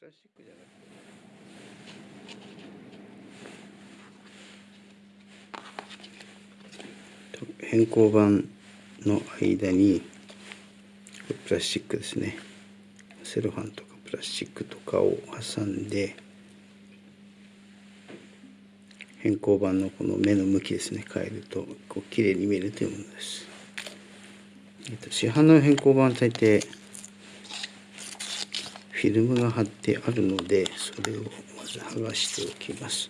プラスチックじゃなくて変更板の間にプラスチックですね。セロハンとかプラスチックとかを挟んで変更板のこの目の向きですね。変えるとこう綺麗に見えるというものです、えっと、市販の変更板は大抵フィルムが貼ってあるのでそれをまず剥がしておきます。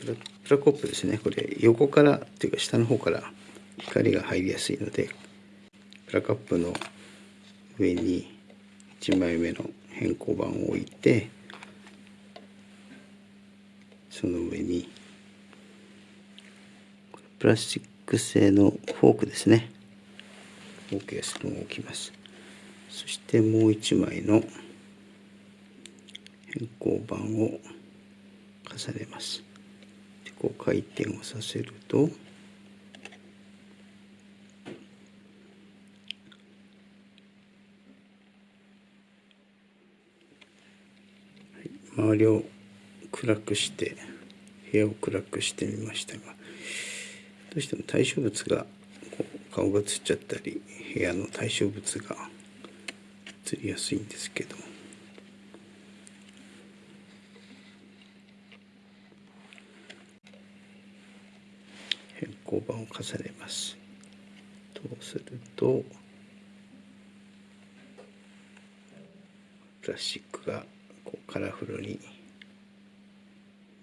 プラプラコップですね。これ横からっていうか下の方から光が入りやすいのでプラカップの上に1枚目の変更板を置いてその上にプラスチック製のフォークですね。フォークやスプーンを置きます。そしてもう一枚の変更板を重ねます。でこう回転をさせると周りを暗くして部屋を暗くしてみましたがどうしても対象物が顔が映っちゃったり部屋の対象物が映りやすいんですけど。変更板を重ねます。そうするとプラスチックがこうカラフルに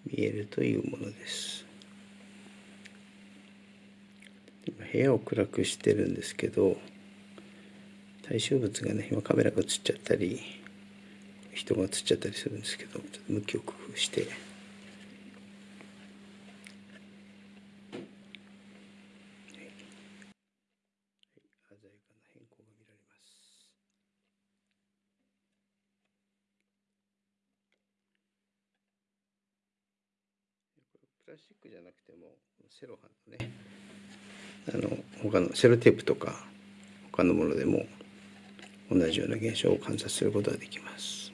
見えるというものです。今部屋を暗くしてるんですけど対象物がね今カメラが映っちゃったり人が映っちゃったりするんですけどちょっと向きを工夫してプラスチックじゃなくてもセロハンのねあの他のセロテープとか他のものでも同じような現象を観察することができます。